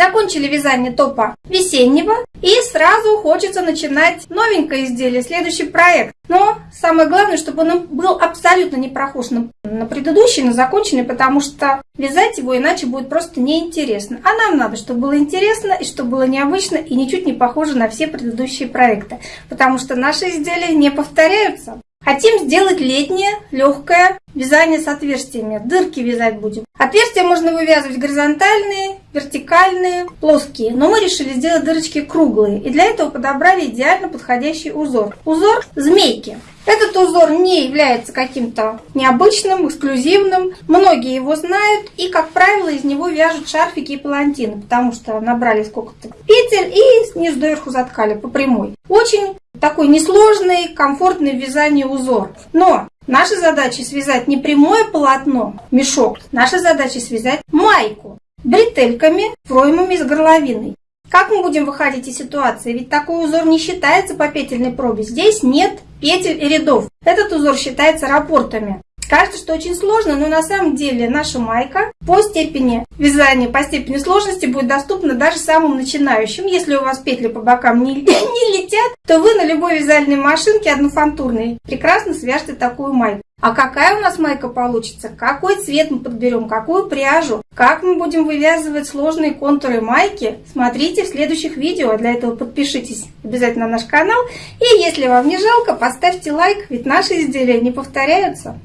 Закончили вязание топа весеннего и сразу хочется начинать новенькое изделие, следующий проект. Но самое главное, чтобы он был абсолютно не прохож на, на предыдущий, на законченный, потому что вязать его иначе будет просто неинтересно. А нам надо, чтобы было интересно и чтобы было необычно и ничуть не похоже на все предыдущие проекты, потому что наши изделия не повторяются. Хотим сделать летнее, легкое вязание с отверстиями. Дырки вязать будем. Отверстия можно вывязывать горизонтальные, вертикальные, плоские. Но мы решили сделать дырочки круглые. И для этого подобрали идеально подходящий узор. Узор змейки. Этот узор не является каким-то необычным, эксклюзивным. Многие его знают и, как правило, из него вяжут шарфики и палантины, потому что набрали сколько-то петель и снизу доверху заткали по прямой. Очень такой несложный, комфортный в вязании узор. Но наша задача связать не прямое полотно, мешок, наша задача связать майку бретельками, проймами с горловиной. Как мы будем выходить из ситуации? Ведь такой узор не считается по петельной пробе. Здесь нет петель и рядов. Этот узор считается рапортами. Кажется, что очень сложно, но на самом деле наша майка по степени вязания, по степени сложности будет доступна даже самым начинающим. Если у вас петли по бокам не, не летят, то вы на любой вязальной машинке однофантурной прекрасно свяжете такую майку. А какая у нас майка получится? Какой цвет мы подберем? Какую пряжу? Как мы будем вывязывать сложные контуры майки? Смотрите в следующих видео. Для этого подпишитесь обязательно на наш канал. И если вам не жалко, поставьте лайк, ведь наши изделия не повторяются.